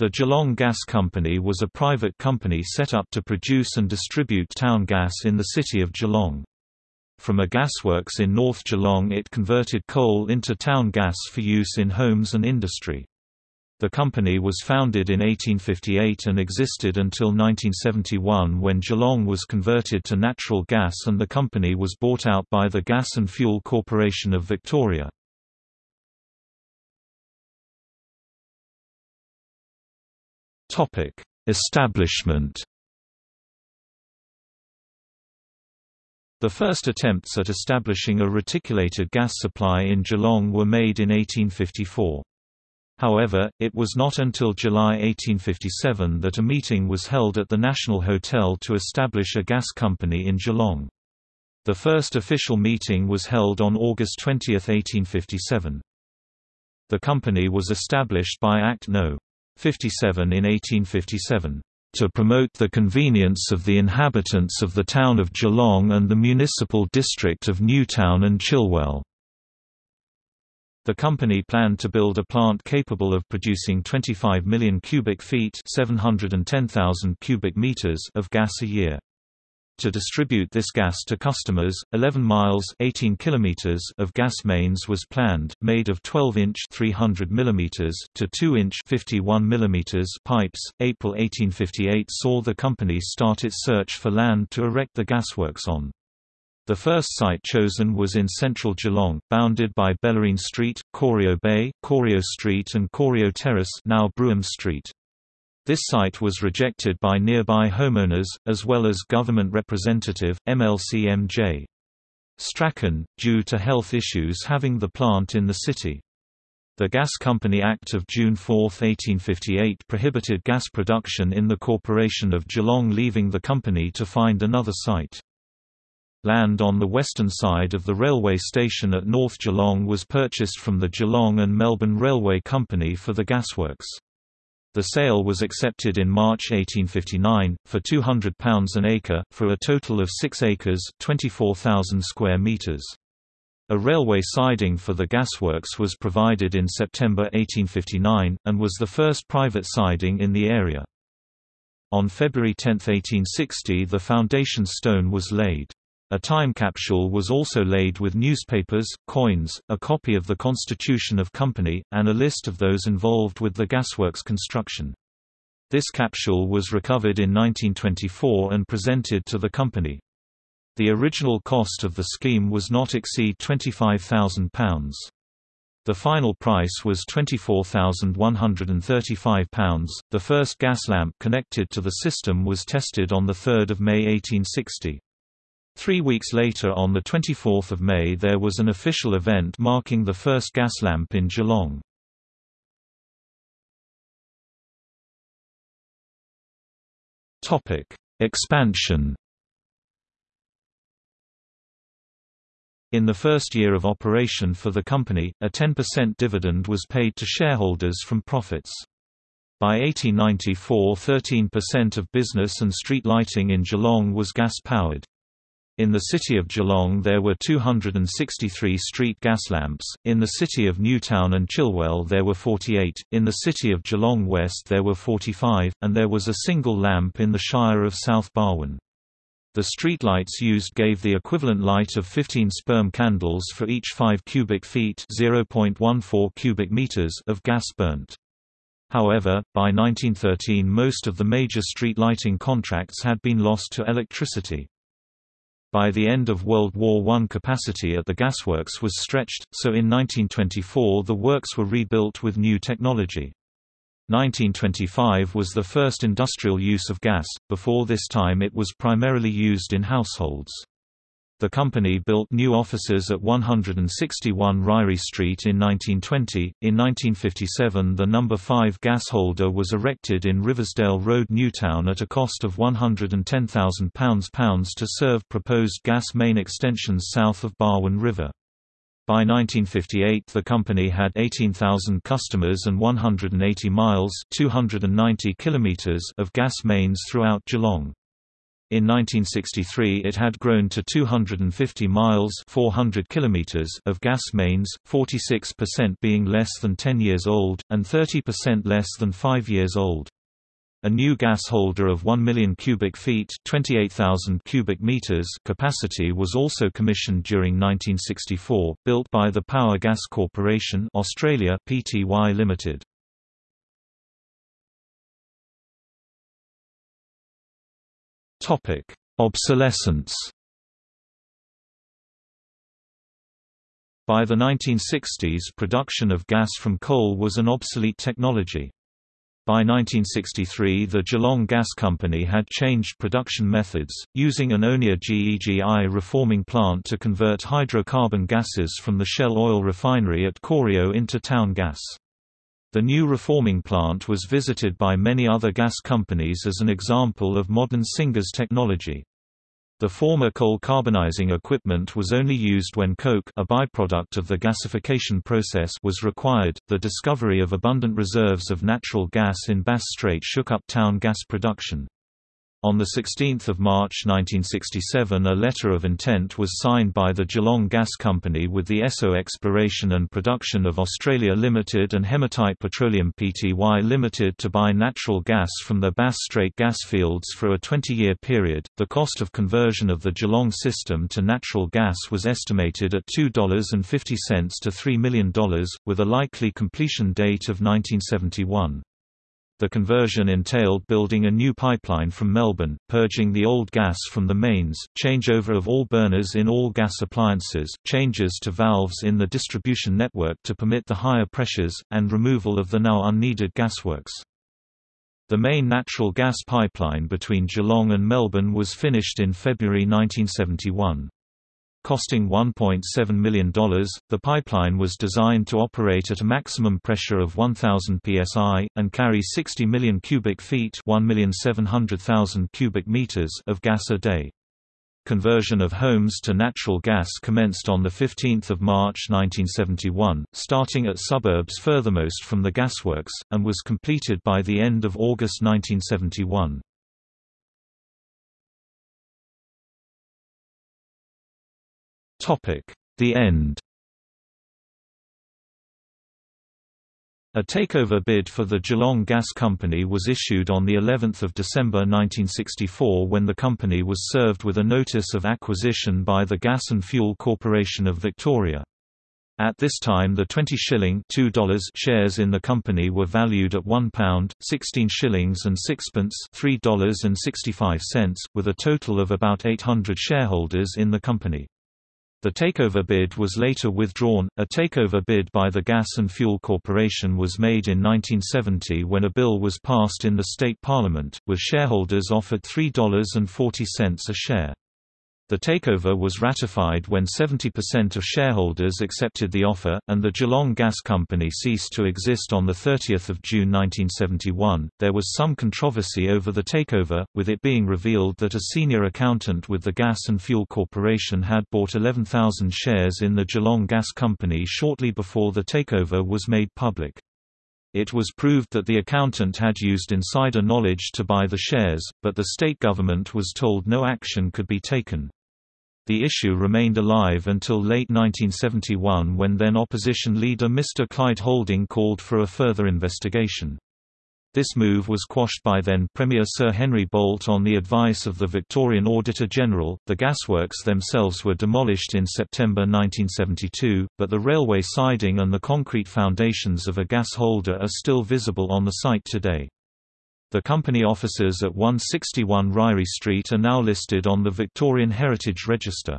The Geelong Gas Company was a private company set up to produce and distribute town gas in the city of Geelong. From a gasworks in North Geelong it converted coal into town gas for use in homes and industry. The company was founded in 1858 and existed until 1971 when Geelong was converted to natural gas and the company was bought out by the Gas and Fuel Corporation of Victoria. Establishment The first attempts at establishing a reticulated gas supply in Geelong were made in 1854. However, it was not until July 1857 that a meeting was held at the National Hotel to establish a gas company in Geelong. The first official meeting was held on August 20, 1857. The company was established by Act No. 57 in 1857, "...to promote the convenience of the inhabitants of the town of Geelong and the municipal district of Newtown and Chilwell." The company planned to build a plant capable of producing 25 million cubic feet 710,000 cubic meters of gas a year. To distribute this gas to customers, 11 miles 18 kilometers of gas mains was planned, made of 12-inch 300 mm to 2-inch 51 mm pipes. April 1858 saw the company start its search for land to erect the gasworks on. The first site chosen was in central Geelong, bounded by Bellarine Street, Corio Bay, Corio Street and Corio Terrace now Brougham Street. This site was rejected by nearby homeowners, as well as government representative, MLC-MJ. Strachan, due to health issues having the plant in the city. The Gas Company Act of June 4, 1858 prohibited gas production in the Corporation of Geelong leaving the company to find another site. Land on the western side of the railway station at North Geelong was purchased from the Geelong and Melbourne Railway Company for the gasworks. The sale was accepted in March 1859, for £200 an acre, for a total of 6 acres 24,000 square metres. A railway siding for the gasworks was provided in September 1859, and was the first private siding in the area. On February 10, 1860 the foundation stone was laid. A time capsule was also laid with newspapers, coins, a copy of the Constitution of Company, and a list of those involved with the gasworks construction. This capsule was recovered in 1924 and presented to the company. The original cost of the scheme was not exceed £25,000. The final price was £24,135. The first gas lamp connected to the system was tested on 3 May 1860. Three weeks later on 24 May there was an official event marking the first gas lamp in Geelong. Expansion In the first year of operation for the company, a 10% dividend was paid to shareholders from profits. By 1894 13% of business and street lighting in Geelong was gas-powered. In the city of Geelong there were 263 street gas lamps, in the city of Newtown and Chilwell there were 48, in the city of Geelong West there were 45, and there was a single lamp in the Shire of South Barwon. The streetlights used gave the equivalent light of 15 sperm candles for each 5 cubic feet (0.14 cubic meters) of gas burnt. However, by 1913 most of the major street lighting contracts had been lost to electricity. By the end of World War I capacity at the gasworks was stretched, so in 1924 the works were rebuilt with new technology. 1925 was the first industrial use of gas, before this time it was primarily used in households. The company built new offices at 161 Ryrie Street in 1920. In 1957, the number 5 gas holder was erected in Riversdale Road, Newtown at a cost of £110,000 to serve proposed gas main extensions south of Barwon River. By 1958 the company had 18,000 customers and 180 miles 290 kilometers of gas mains throughout Geelong. In 1963 it had grown to 250 miles 400 kilometers of gas mains, 46% being less than 10 years old, and 30% less than 5 years old. A new gas holder of 1 million cubic feet 28,000 cubic meters capacity was also commissioned during 1964, built by the Power Gas Corporation Australia Pty Limited. Topic: Obsolescence. By the 1960s production of gas from coal was an obsolete technology. By 1963 the Geelong Gas Company had changed production methods, using an Onia GEGI reforming plant to convert hydrocarbon gases from the Shell oil refinery at Corio into town gas. The new reforming plant was visited by many other gas companies as an example of modern Singer's technology. The former coal carbonizing equipment was only used when coke, a byproduct of the gasification process, was required. The discovery of abundant reserves of natural gas in Bass Strait shook up town gas production. On 16 March 1967 a letter of intent was signed by the Geelong Gas Company with the Esso Exploration and Production of Australia Limited and Hematite Petroleum Pty Limited to buy natural gas from the Bass Strait gas fields for a 20-year period. The cost of conversion of the Geelong system to natural gas was estimated at $2.50 to $3 million, with a likely completion date of 1971. The conversion entailed building a new pipeline from Melbourne, purging the old gas from the mains, changeover of all burners in all gas appliances, changes to valves in the distribution network to permit the higher pressures, and removal of the now unneeded gasworks. The main natural gas pipeline between Geelong and Melbourne was finished in February 1971. Costing $1.7 million, the pipeline was designed to operate at a maximum pressure of 1,000 psi, and carry 60 million cubic feet 1,700,000 cubic meters of gas a day. Conversion of homes to natural gas commenced on 15 March 1971, starting at suburbs furthermost from the gasworks, and was completed by the end of August 1971. The end A takeover bid for the Geelong Gas Company was issued on the 11th of December 1964 when the company was served with a notice of acquisition by the Gas and Fuel Corporation of Victoria. At this time the 20 shilling $2 shares in the company were valued at £1, 16 shillings and sixpence $3.65, with a total of about 800 shareholders in the company. The takeover bid was later withdrawn. A takeover bid by the Gas and Fuel Corporation was made in 1970 when a bill was passed in the state parliament, with shareholders offered $3.40 a share. The takeover was ratified when 70% of shareholders accepted the offer, and the Geelong Gas Company ceased to exist on 30 June 1971. There was some controversy over the takeover, with it being revealed that a senior accountant with the Gas and Fuel Corporation had bought 11,000 shares in the Geelong Gas Company shortly before the takeover was made public. It was proved that the accountant had used insider knowledge to buy the shares, but the state government was told no action could be taken. The issue remained alive until late 1971 when then opposition leader Mr. Clyde Holding called for a further investigation. This move was quashed by then Premier Sir Henry Bolte on the advice of the Victorian Auditor General. The gasworks themselves were demolished in September 1972, but the railway siding and the concrete foundations of a gas holder are still visible on the site today. The company offices at 161 Ryrie Street are now listed on the Victorian Heritage Register.